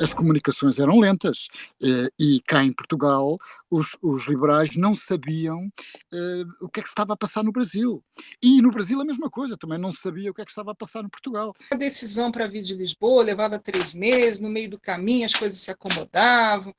as comunicações eram lentas eh, e cá em Portugal os, os liberais não sabiam uh, o que é que estava a passar no Brasil. E no Brasil a mesma coisa, também não sabia o que é que estava a passar no Portugal. A decisão para vir de Lisboa levava três meses, no meio do caminho as coisas se acomodavam,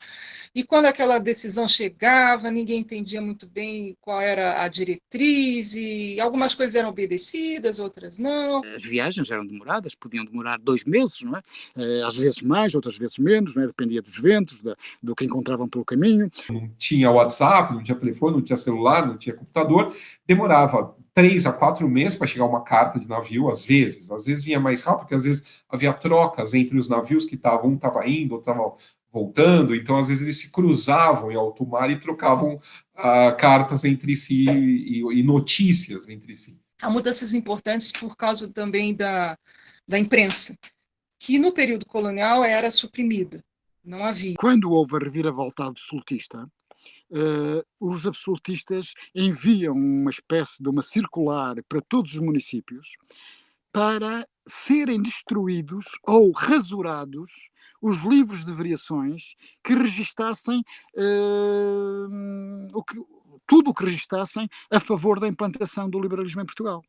e quando aquela decisão chegava, ninguém entendia muito bem qual era a diretriz, e algumas coisas eram obedecidas, outras não. As viagens eram demoradas, podiam demorar dois meses, não é? Uh, às vezes mais, outras vezes menos, não é? dependia dos ventos, da, do que encontravam pelo caminho tinha WhatsApp, não tinha telefone, não tinha celular, não tinha computador, demorava três a quatro meses para chegar uma carta de navio, às vezes. Às vezes vinha mais rápido, porque às vezes havia trocas entre os navios que estavam, um estava indo, outro estava voltando, então às vezes eles se cruzavam em alto mar e trocavam uh, cartas entre si e, e, notícias entre si. Há mudanças importantes por causa também da, da imprensa, que no período colonial era suprimida, não havia. Quando houve a reviravolta absolutista, uh, os absolutistas enviam uma espécie de uma circular para todos os municípios para serem destruídos ou rasurados os livros de variações que registassem uh, o que, tudo o que registassem a favor da implantação do liberalismo em Portugal.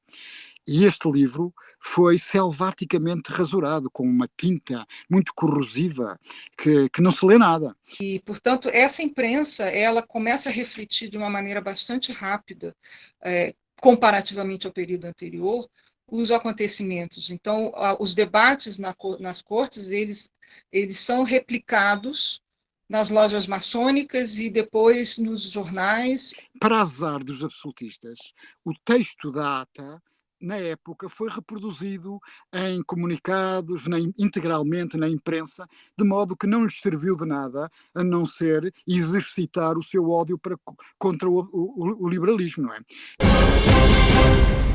E este livro foi selvaticamente rasurado com uma tinta muito corrosiva que, que não se lê nada. E, portanto, essa imprensa ela começa a refletir de uma maneira bastante rápida, é, comparativamente ao período anterior, os acontecimentos. Então, os debates na, nas cortes, eles, eles são replicados nas lojas maçônicas e depois nos jornais. Para azar dos absolutistas, o texto da ata na época, foi reproduzido em comunicados, na, integralmente na imprensa, de modo que não lhes serviu de nada a não ser exercitar o seu ódio para, contra o, o, o liberalismo, não é?